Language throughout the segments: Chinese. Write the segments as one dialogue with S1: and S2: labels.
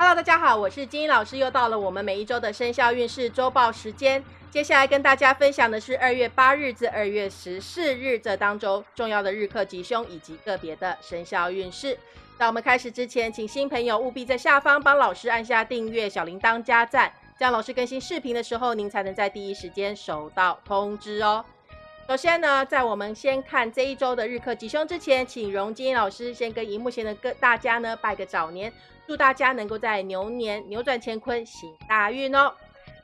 S1: Hello，大家好，我是金英老师，又到了我们每一周的生肖运势周报时间。接下来跟大家分享的是二月八日至二月十四日这当中重要的日课吉凶以及个别的生肖运势。在我们开始之前，请新朋友务必在下方帮老师按下订阅、小铃铛加赞，这样老师更新视频的时候，您才能在第一时间收到通知哦。首先呢，在我们先看这一周的日课吉凶之前，请荣金老师先跟荧幕前的各大家呢拜个早年。祝大家能够在牛年扭转乾坤，行大运哦！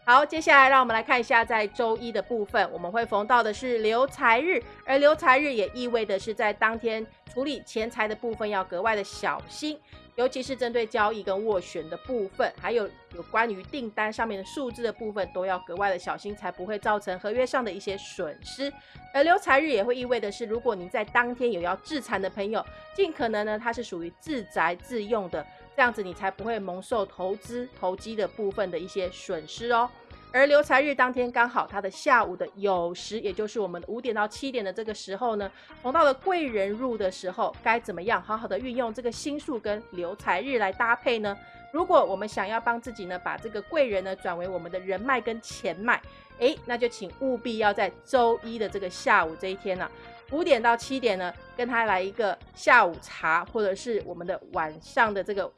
S1: 好，接下来让我们来看一下，在周一的部分，我们会逢到的是留财日，而留财日也意味的是在当天处理钱财的部分要格外的小心，尤其是针对交易跟斡旋的部分，还有有关于订单上面的数字的部分，都要格外的小心，才不会造成合约上的一些损失。而留财日也会意味的是，如果您在当天有要自残的朋友，尽可能呢，它是属于自宅自用的。这样子你才不会蒙受投资投机的部分的一些损失哦。而留财日当天刚好它的下午的酉时，也就是我们五点到七点的这个时候呢，逢到了贵人入的时候，该怎么样好好的运用这个星数跟留财日来搭配呢？如果我们想要帮自己呢，把这个贵人呢转为我们的人脉跟钱脉，诶，那就请务必要在周一的这个下午这一天呢，五点到七点呢，跟他来一个下午茶，或者是我们的晚上的这个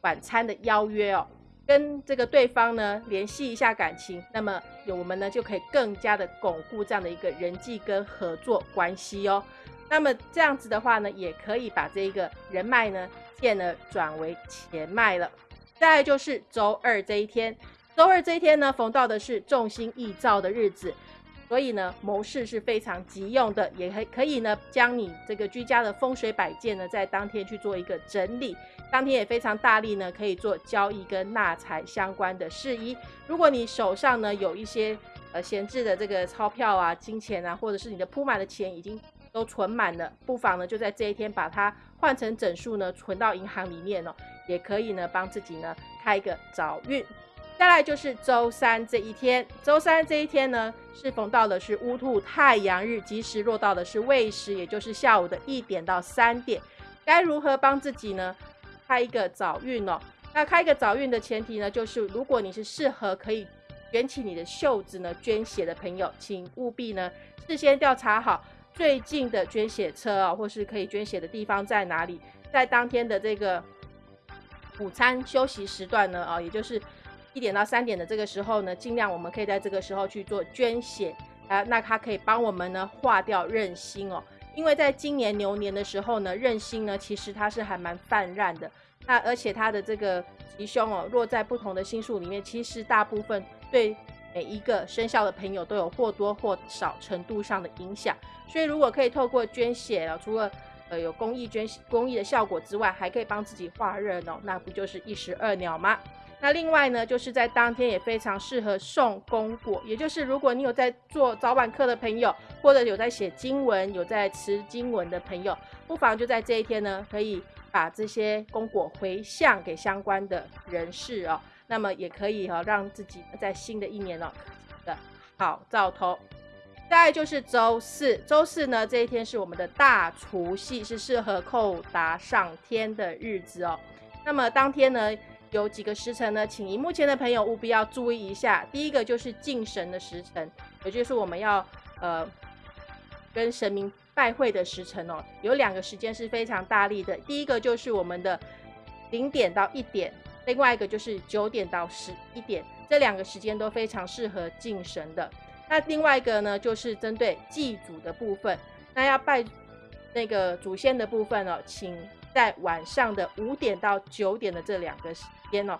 S1: 晚餐的邀约哦。跟这个对方呢联系一下感情，那么有我们呢就可以更加的巩固这样的一个人际跟合作关系哦。那么这样子的话呢，也可以把这一个人脉呢变呢转为钱脉了。再来就是周二这一天，周二这一天呢逢到的是众星易照的日子。所以呢，谋事是非常急用的，也可可以呢，将你这个居家的风水摆件呢，在当天去做一个整理。当天也非常大力呢，可以做交易跟纳财相关的事宜。如果你手上呢有一些呃闲置的这个钞票啊、金钱啊，或者是你的铺满的钱已经都存满了，不妨呢就在这一天把它换成整数呢，存到银行里面哦，也可以呢帮自己呢开一个早运。再来就是周三这一天，周三这一天呢，是逢到的是乌兔太阳日，吉时落到的是未时，也就是下午的一点到三点。该如何帮自己呢？开一个早运哦。那开一个早运的前提呢，就是如果你是适合可以卷起你的袖子呢捐血的朋友，请务必呢事先调查好最近的捐血车啊，或是可以捐血的地方在哪里。在当天的这个午餐休息时段呢，啊，也就是。一点到三点的这个时候呢，尽量我们可以在这个时候去做捐血啊，那它可以帮我们呢化掉任心哦。因为在今年牛年的时候呢，任心呢其实它是还蛮泛滥的，那而且它的这个吉凶哦落在不同的星数里面，其实大部分对每一个生肖的朋友都有或多或少程度上的影响。所以如果可以透过捐血啊，除了呃有公益捐公益的效果之外，还可以帮自己化热哦，那不就是一石二鸟吗？那另外呢，就是在当天也非常适合送功果，也就是如果你有在做早晚课的朋友，或者有在写经文、有在持经文的朋友，不妨就在这一天呢，可以把这些功果回向给相关的人士哦。那么也可以哈，让自己在新的一年哦的好兆头。再就是周四，周四呢这一天是我们的大除夕，是适合叩答上天的日子哦。那么当天呢？有几个时辰呢？请荧幕前的朋友务必要注意一下。第一个就是敬神的时辰，也就是我们要呃跟神明拜会的时辰哦。有两个时间是非常大力的，第一个就是我们的零点到一点，另外一个就是九点到十一点，这两个时间都非常适合敬神的。那另外一个呢，就是针对祭祖的部分，那要拜那个祖先的部分哦，请在晚上的五点到九点的这两个时。间哦，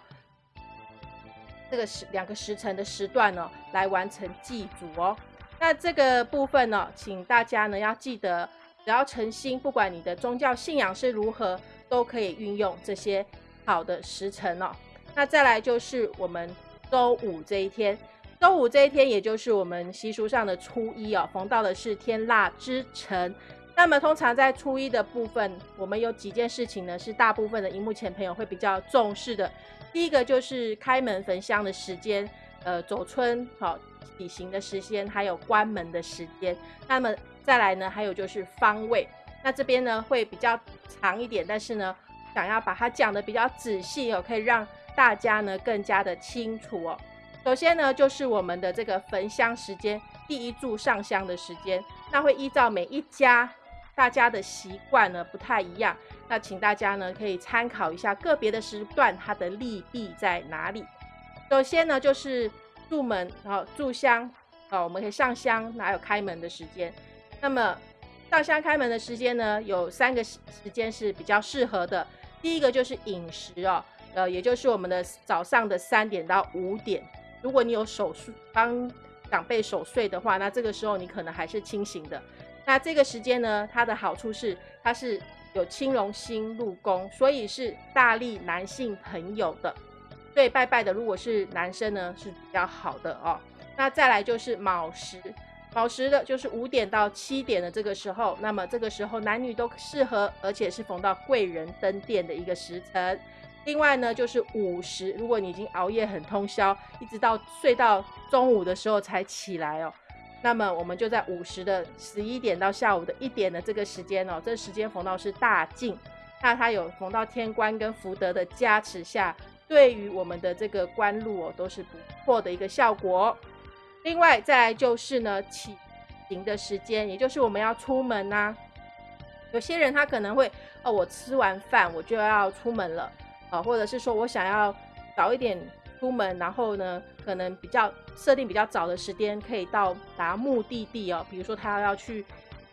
S1: 这个时两个时辰的时段呢，来完成祭祖哦。那这个部分呢，请大家呢要记得，只要诚心，不管你的宗教信仰是如何，都可以运用这些好的时辰哦。那再来就是我们周五这一天，周五这一天，也就是我们习俗上的初一哦，逢到的是天腊之辰。那么通常在初一的部分，我们有几件事情呢？是大部分的荧幕前朋友会比较重视的。第一个就是开门焚香的时间，呃，走春好体行的时间，还有关门的时间。那么再来呢，还有就是方位。那这边呢会比较长一点，但是呢想要把它讲的比较仔细哦，可以让大家呢更加的清楚哦。首先呢，就是我们的这个焚香时间，第一柱上香的时间，那会依照每一家大家的习惯呢不太一样，那请大家呢可以参考一下个别的时段它的利弊在哪里。首先呢，就是入门然后炷香哦，我们可以上香，哪有开门的时间。那么上香开门的时间呢，有三个时时间是比较适合的。第一个就是饮食哦，呃，也就是我们的早上的三点到五点。如果你有守岁帮长辈守岁的话，那这个时候你可能还是清醒的。那这个时间呢，它的好处是它是有青龙星入宫，所以是大力男性朋友的。对拜拜的，如果是男生呢，是比较好的哦。那再来就是卯时。卯时的就是五点到七点的这个时候，那么这个时候男女都适合，而且是逢到贵人登殿的一个时辰。另外呢，就是午时，如果你已经熬夜很通宵，一直到睡到中午的时候才起来哦，那么我们就在午时的十一点到下午的一点的这个时间哦，这时间逢到是大静，那它有逢到天官跟福德的加持下，对于我们的这个官路哦，都是不错的一个效果。另外再来就是呢，起行的时间，也就是我们要出门呐。有些人他可能会，哦，我吃完饭我就要出门了，啊，或者是说我想要早一点出门，然后呢，可能比较设定比较早的时间可以到达目的地哦。比如说他要去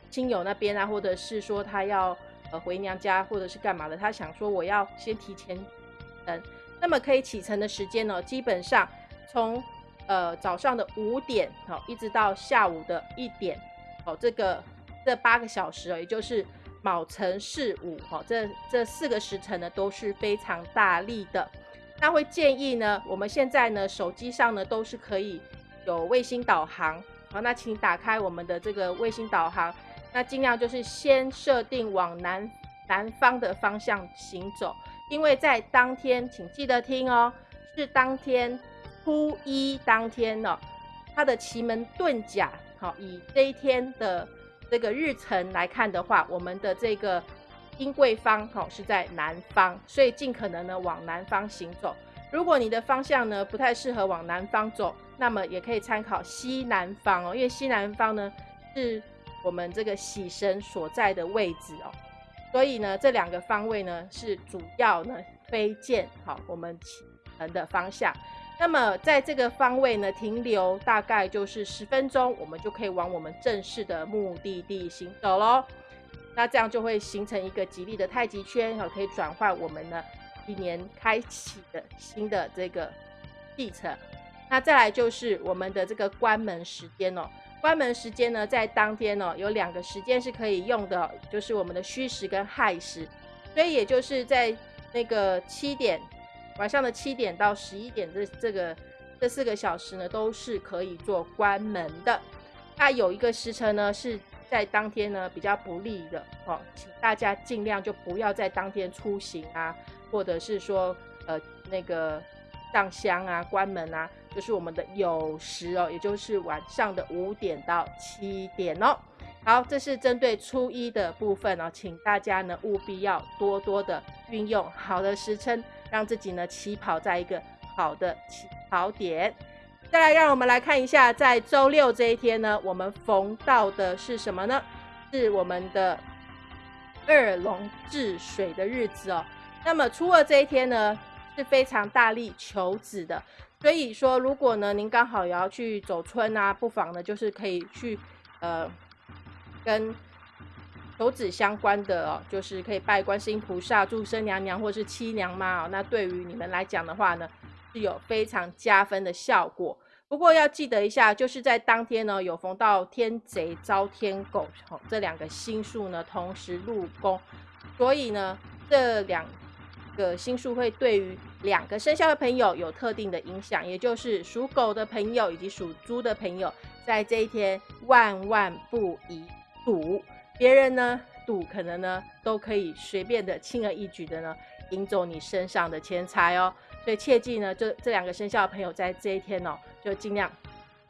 S1: 亲友那边啊，或者是说他要呃回娘家，或者是干嘛的，他想说我要先提前嗯，那么可以启程的时间呢，基本上从。呃，早上的五点哦，一直到下午的一点，哦，这个这八个小时哦，也就是卯辰巳午，哦，这这四个时辰呢都是非常大力的。那会建议呢，我们现在呢手机上呢都是可以有卫星导航，好，那请打开我们的这个卫星导航，那尽量就是先设定往南南方的方向行走，因为在当天，请记得听哦，是当天。初一当天呢，它的奇门遁甲，好，以这一天的这个日程来看的话，我们的这个英贵方，好，是在南方，所以尽可能呢往南方行走。如果你的方向呢不太适合往南方走，那么也可以参考西南方哦，因为西南方呢是我们这个喜神所在的位置哦，所以呢这两个方位呢是主要呢推荐好我们启程的方向。那么在这个方位呢，停留大概就是十分钟，我们就可以往我们正式的目的地行走喽。那这样就会形成一个吉利的太极圈，哈，可以转换我们呢一年开启的新的这个历程。那再来就是我们的这个关门时间哦，关门时间呢，在当天哦有两个时间是可以用的，就是我们的戌时跟亥时，所以也就是在那个七点。晚上的七点到十一点，这这个这四个小时呢，都是可以做关门的。那有一个时辰呢，是在当天呢比较不利的哦，请大家尽量就不要在当天出行啊，或者是说呃那个上香啊、关门啊，就是我们的酉时哦，也就是晚上的五点到七点哦。好，这是针对初一的部分哦，请大家呢务必要多多的运用好的时辰。让自己呢起跑在一个好的起跑点。再来，让我们来看一下，在周六这一天呢，我们逢到的是什么呢？是我们的二龙治水的日子哦。那么初二这一天呢，是非常大力求子的。所以说，如果呢您刚好也要去走村啊，不妨呢就是可以去呃跟。求子相关的哦，就是可以拜观世音菩萨、祝生娘娘或是七娘妈哦。那对于你们来讲的话呢，是有非常加分的效果。不过要记得一下，就是在当天呢，有逢到天贼、遭天狗这两个星数呢同时入宫，所以呢，这两个星数会对于两个生肖的朋友有特定的影响，也就是属狗的朋友以及属猪的朋友，在这一天万万不宜赌。别人呢赌可能呢都可以随便的轻而易举的呢赢走你身上的钱财哦，所以切记呢这这两个生肖的朋友在这一天哦就尽量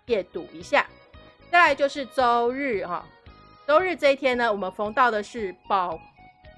S1: 戒赌一下。再来就是周日哈，周日这一天呢我们逢到的是宝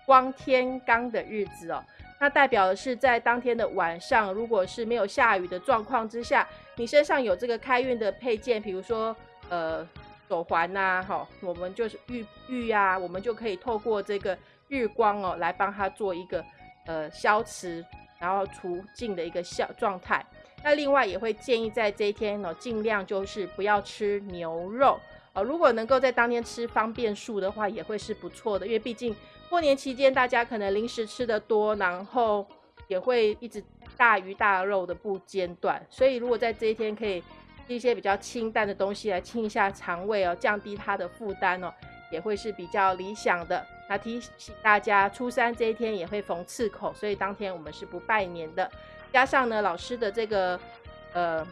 S1: 光天罡的日子哦，那代表的是在当天的晚上，如果是没有下雨的状况之下，你身上有这个开运的配件，比如说呃手环呐，哈，我们就是玉玉呀，我们就可以透过这个日光哦，来帮它做一个呃消磁，然后除尽的一个效状态。那另外也会建议在这一天呢，尽量就是不要吃牛肉哦。如果能够在当天吃方便素的话，也会是不错的，因为毕竟。过年期间，大家可能零食吃的多，然后也会一直大鱼大肉的不间断，所以如果在这一天可以吃一些比较清淡的东西来清一下肠胃哦，降低它的负担哦，也会是比较理想的。那提醒大家，初三这一天也会逢刺口，所以当天我们是不拜年的。加上呢，老师的这个呃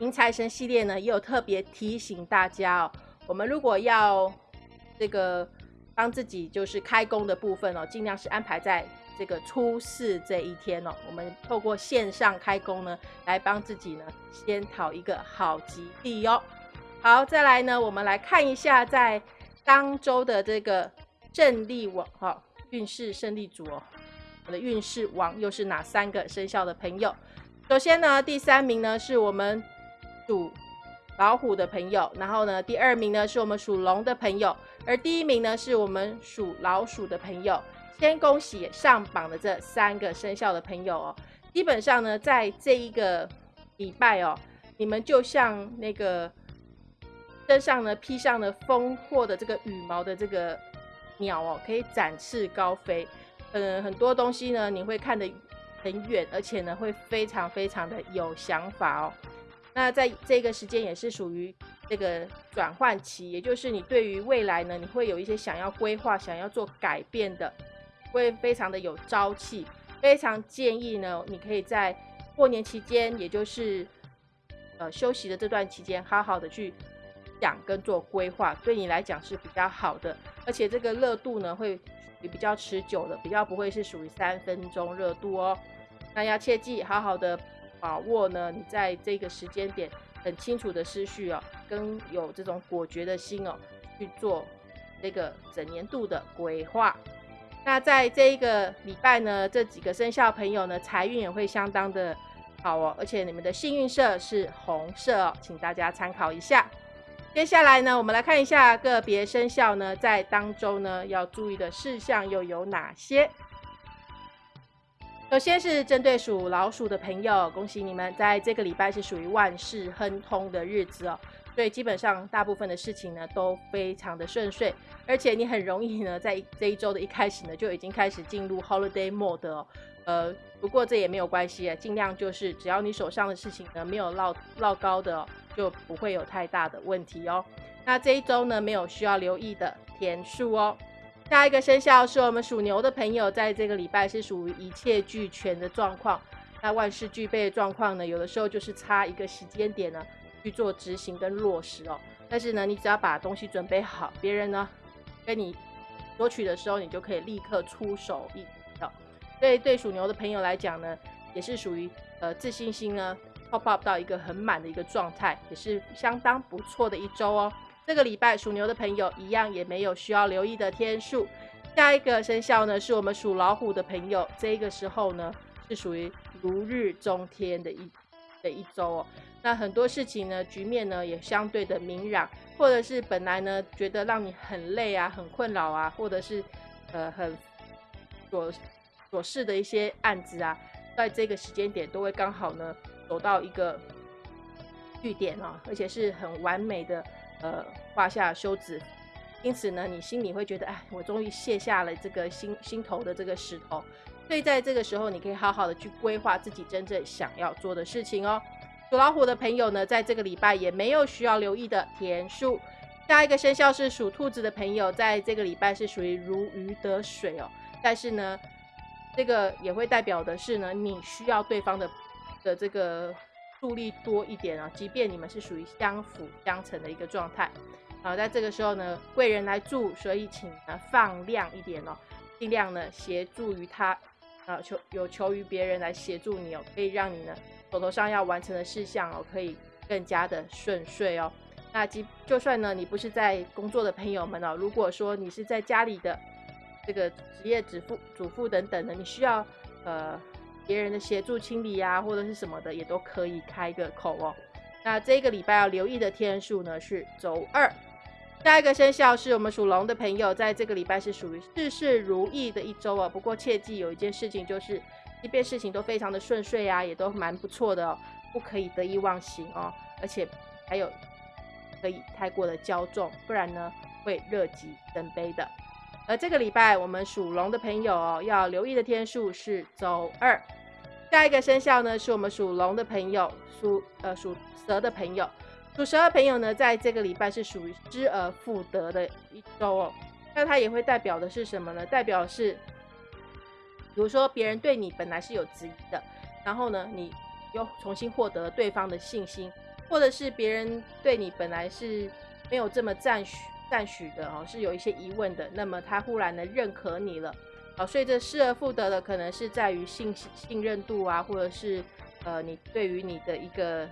S1: 迎财神系列呢，也有特别提醒大家哦，我们如果要这个。帮自己就是开工的部分哦，尽量是安排在这个初四这一天哦。我们透过线上开工呢，来帮自己呢先讨一个好吉利哦。好，再来呢，我们来看一下在当周的这个胜利王哈运势胜利组哦，我的运势王又是哪三个生肖的朋友？首先呢，第三名呢是我们属老虎的朋友，然后呢，第二名呢是我们属龙的朋友。而第一名呢，是我们属老鼠的朋友。先恭喜上榜的这三个生肖的朋友哦。基本上呢，在这一个礼拜哦，你们就像那个身上呢披上了丰厚的这个羽毛的这个鸟哦，可以展翅高飞。嗯，很多东西呢，你会看得很远，而且呢，会非常非常的有想法哦。那在这个时间也是属于。这个转换期，也就是你对于未来呢，你会有一些想要规划、想要做改变的，会非常的有朝气。非常建议呢，你可以在过年期间，也就是呃休息的这段期间，好好的去想跟做规划，对你来讲是比较好的。而且这个热度呢，会也比较持久的，比较不会是属于三分钟热度哦。那要切记，好好的把握呢，你在这个时间点。很清楚的思绪哦，跟有这种果决的心哦，去做这个整年度的规划。那在这一个礼拜呢，这几个生肖朋友呢，财运也会相当的好哦，而且你们的幸运色是红色哦，请大家参考一下。接下来呢，我们来看一下个别生肖呢，在当中呢要注意的事项又有哪些。首先是针对属老鼠的朋友，恭喜你们在这个礼拜是属于万事亨通的日子哦，所以基本上大部分的事情呢都非常的顺遂，而且你很容易呢在这一周的一开始呢就已经开始进入 holiday mode 哦，呃，不过这也没有关系啊，尽量就是只要你手上的事情呢没有落落高的，就不会有太大的问题哦。那这一周呢没有需要留意的天数哦。下一个生肖是我们属牛的朋友，在这个礼拜是属于一切俱全的状况。那万事俱备的状况呢，有的时候就是差一个时间点呢去做执行跟落实哦。但是呢，你只要把东西准备好，别人呢跟你索取的时候，你就可以立刻出手一的。所以对属牛的朋友来讲呢，也是属于呃自信心呢 pop up 到一个很满的一个状态，也是相当不错的一周哦。这个礼拜属牛的朋友一样也没有需要留意的天数。下一个生肖呢，是我们属老虎的朋友，这个时候呢是属于如日中天的一的一周哦。那很多事情呢，局面呢也相对的明朗，或者是本来呢觉得让你很累啊、很困扰啊，或者是呃很琐琐事的一些案子啊，在这个时间点都会刚好呢走到一个据点哦，而且是很完美的。呃，画下休止，因此呢，你心里会觉得，哎，我终于卸下了这个心心头的这个石头。所以在这个时候，你可以好好的去规划自己真正想要做的事情哦。属老虎的朋友呢，在这个礼拜也没有需要留意的田数。下一个生肖是属兔子的朋友，在这个礼拜是属于如鱼得水哦。但是呢，这个也会代表的是呢，你需要对方的的这个。助力多一点啊，即便你们是属于相辅相成的一个状态，啊，在这个时候呢，贵人来助，所以请呢放量一点哦，尽量呢协助于他，啊，求有求于别人来协助你哦，可以让你呢手头上要完成的事项哦，可以更加的顺遂哦。那即就算呢你不是在工作的朋友们哦，如果说你是在家里的这个职业主妇、主妇等等的，你需要呃别人的协助清理啊，或者是什么的，也都可以开个口哦。那这个礼拜要留意的天数呢是周二。下一个生肖是我们属龙的朋友，在这个礼拜是属于事事如意的一周哦。不过切记有一件事情，就是即便事情都非常的顺遂啊，也都蛮不错的哦，不可以得意忘形哦。而且还有可以太过的骄纵，不然呢会乐极生悲的。而这个礼拜我们属龙的朋友哦，要留意的天数是周二。下一个生肖呢，是我们属龙的朋友，属呃属蛇的朋友。属蛇的朋友呢，在这个礼拜是属于失而复得的一周哦。那它也会代表的是什么呢？代表是，比如说别人对你本来是有质疑的，然后呢，你又重新获得对方的信心，或者是别人对你本来是没有这么赞许赞许的哦，是有一些疑问的，那么他忽然的认可你了，哦，所以这失而复得的可能是在于信信任度啊，或者是呃，你对于你的一个。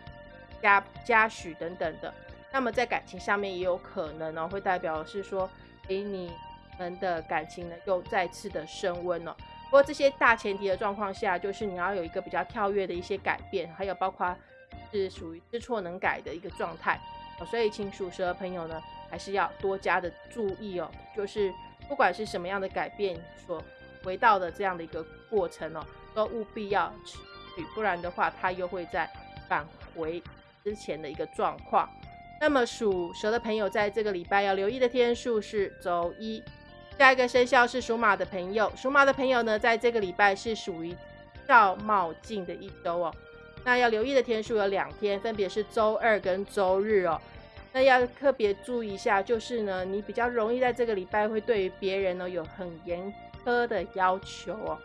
S1: 嘉嘉许等等的，那么在感情上面也有可能呢，会代表是说，诶，你们的感情呢又再次的升温了。不过这些大前提的状况下，就是你要有一个比较跳跃的一些改变，还有包括是属于知错能改的一个状态。所以请属蛇的朋友呢，还是要多加的注意哦。就是不管是什么样的改变所回到的这样的一个过程哦，都务必要持续，不然的话，它又会再返回。之前的一个状况，那么属蛇的朋友在这个礼拜要留意的天数是周一。下一个生肖是属马的朋友，属马的朋友呢，在这个礼拜是属于照冒进的一周哦。那要留意的天数有两天，分别是周二跟周日哦。那要特别注意一下，就是呢，你比较容易在这个礼拜会对于别人呢有很严苛的要求哦。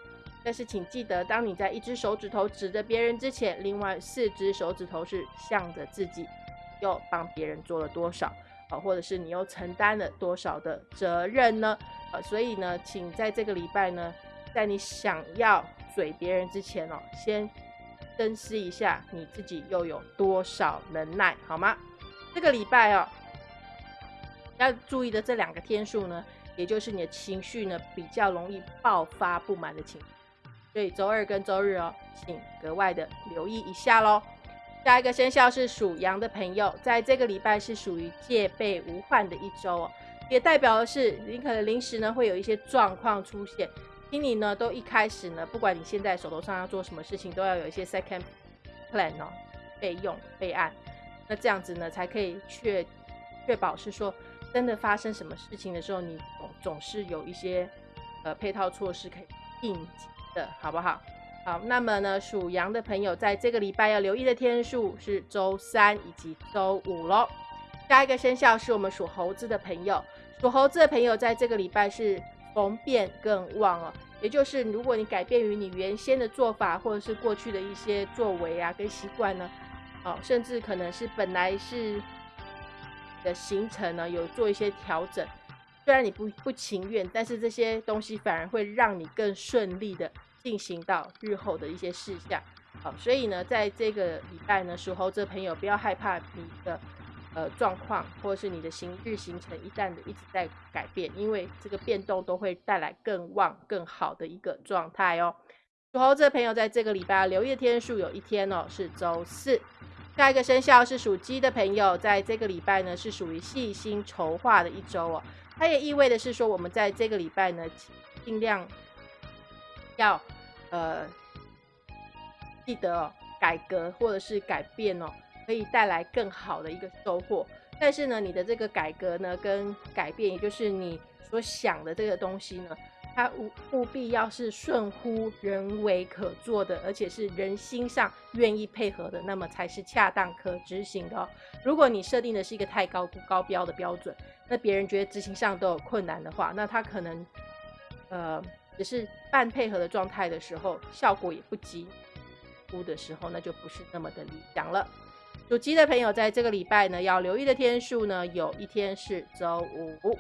S1: 但是请记得，当你在一只手指头指着别人之前，另外四只手指头是向着自己，又帮别人做了多少啊？或者是你又承担了多少的责任呢？啊，所以呢，请在这个礼拜呢，在你想要嘴别人之前哦，先深思一下你自己又有多少能耐，好吗？这个礼拜哦，要注意的这两个天数呢，也就是你的情绪呢，比较容易爆发不满的情。所以周二跟周日哦，请格外的留意一下喽。下一个生肖是属羊的朋友，在这个礼拜是属于戒备无患的一周哦，也代表的是你可能临时呢会有一些状况出现，请你呢都一开始呢，不管你现在手头上要做什么事情，都要有一些 second plan 哦，备用备案，那这样子呢才可以确确保是说真的发生什么事情的时候，你总总是有一些呃配套措施可以应急。的好不好？好，那么呢，属羊的朋友在这个礼拜要留意的天数是周三以及周五喽。下一个生肖是我们属猴子的朋友，属猴子的朋友在这个礼拜是逢变更旺哦，也就是如果你改变于你原先的做法，或者是过去的一些作为啊跟习惯呢，哦，甚至可能是本来是的行程呢有做一些调整。虽然你不不情愿，但是这些东西反而会让你更顺利的进行到日后的一些事项。好，所以呢，在这个礼拜呢，属猴子朋友不要害怕你的呃状况，或者是你的行日行程一旦的一直在改变，因为这个变动都会带来更旺、更好的一个状态哦。属猴子的朋友在这个礼拜留意的天数有一天哦，是周四。下一个生肖是属鸡的朋友，在这个礼拜呢是属于细心筹划的一周哦。它也意味的是说，我们在这个礼拜呢，尽量要呃记得哦，改革或者是改变哦，可以带来更好的一个收获。但是呢，你的这个改革呢，跟改变，也就是你所想的这个东西呢，它务务必要是顺乎人为可做的，而且是人心上愿意配合的，那么才是恰当可执行的。如果你设定的是一个太高高标的标准，那别人觉得执行上都有困难的话，那他可能，呃，只是半配合的状态的时候，效果也不及乎的时候，那就不是那么的理想了。属鸡的朋友在这个礼拜呢，要留意的天数呢，有一天是周五。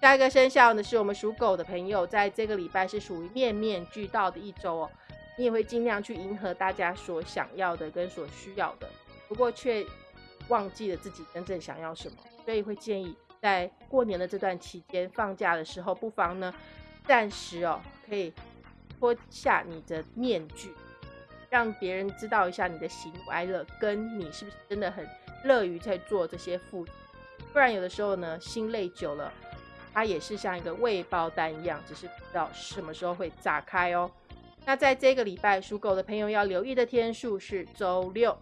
S1: 下一个生肖呢，是我们属狗的朋友，在这个礼拜是属于面面俱到的一周哦。你也会尽量去迎合大家所想要的跟所需要的，不过却忘记了自己真正想要什么，所以会建议。在过年的这段期间，放假的时候，不妨呢，暂时哦，可以脱下你的面具，让别人知道一下你的喜怒哀乐，跟你是不是真的很乐于在做这些付出。不然有的时候呢，心累久了，它也是像一个未爆弹一样，只是不知道什么时候会炸开哦。那在这个礼拜，属狗的朋友要留意的天数是周六。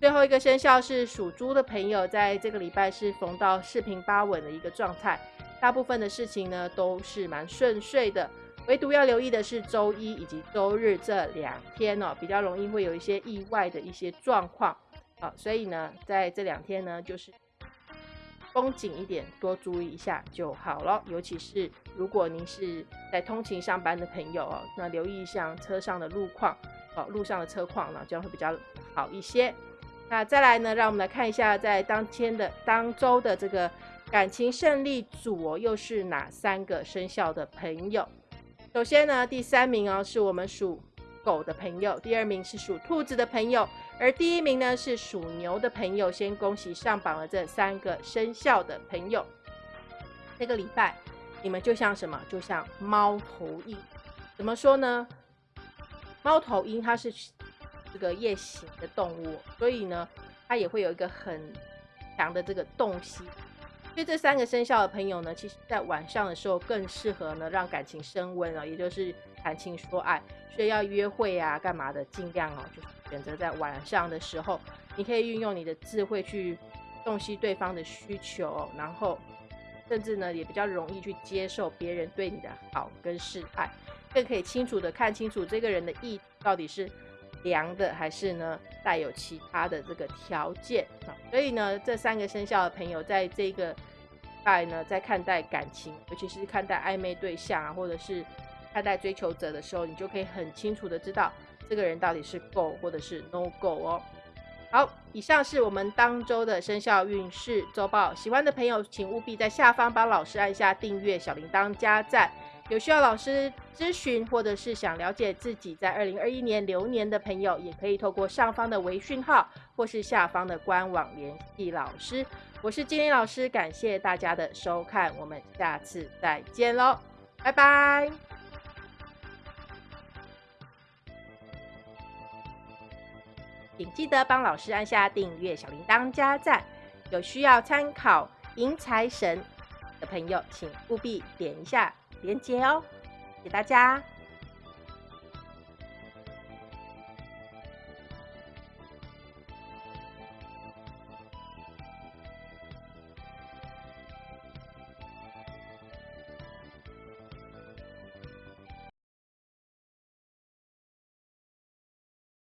S1: 最后一个生肖是属猪的朋友，在这个礼拜是逢到四平八稳的一个状态，大部分的事情呢都是蛮顺遂的。唯独要留意的是周一以及周日这两天哦，比较容易会有一些意外的一些状况。好，所以呢，在这两天呢，就是绷紧一点，多注意一下就好了。尤其是如果您是在通勤上班的朋友哦，那留意一下车上的路况，哦，路上的车况呢，这样会比较好一些。那再来呢，让我们来看一下，在当天的当周的这个感情胜利组哦，又是哪三个生肖的朋友？首先呢，第三名哦，是我们属狗的朋友；第二名是属兔子的朋友；而第一名呢是属牛的朋友。先恭喜上榜了这三个生肖的朋友。这个礼拜你们就像什么？就像猫头鹰。怎么说呢？猫头鹰它是。这个夜行的动物，所以呢，它也会有一个很强的这个洞悉。所以这三个生肖的朋友呢，其实在晚上的时候更适合呢让感情升温了，也就是谈情说爱。所以要约会啊，干嘛的，尽量哦，就是选择在晚上的时候，你可以运用你的智慧去洞悉对方的需求，然后甚至呢也比较容易去接受别人对你的好跟示爱，更可以清楚的看清楚这个人的意到底是。凉的还是呢带有其他的这个条件啊，所以呢这三个生肖的朋友在这个拜呢在看待感情，尤其是看待暧昧对象啊，或者是看待追求者的时候，你就可以很清楚的知道这个人到底是 go 或者是 no go 哦。好，以上是我们当周的生肖运势周报，喜欢的朋友请务必在下方帮老师按下订阅、小铃铛、加赞。有需要老师咨询，或者是想了解自己在二零二一年流年的朋友，也可以透过上方的微讯号，或是下方的官网联系老师。我是金玲老师，感谢大家的收看，我们下次再见喽，拜拜！请记得帮老师按下订阅、小铃铛、加赞。有需要参考迎财神的朋友，请务必点一下。连接哦，谢谢大家。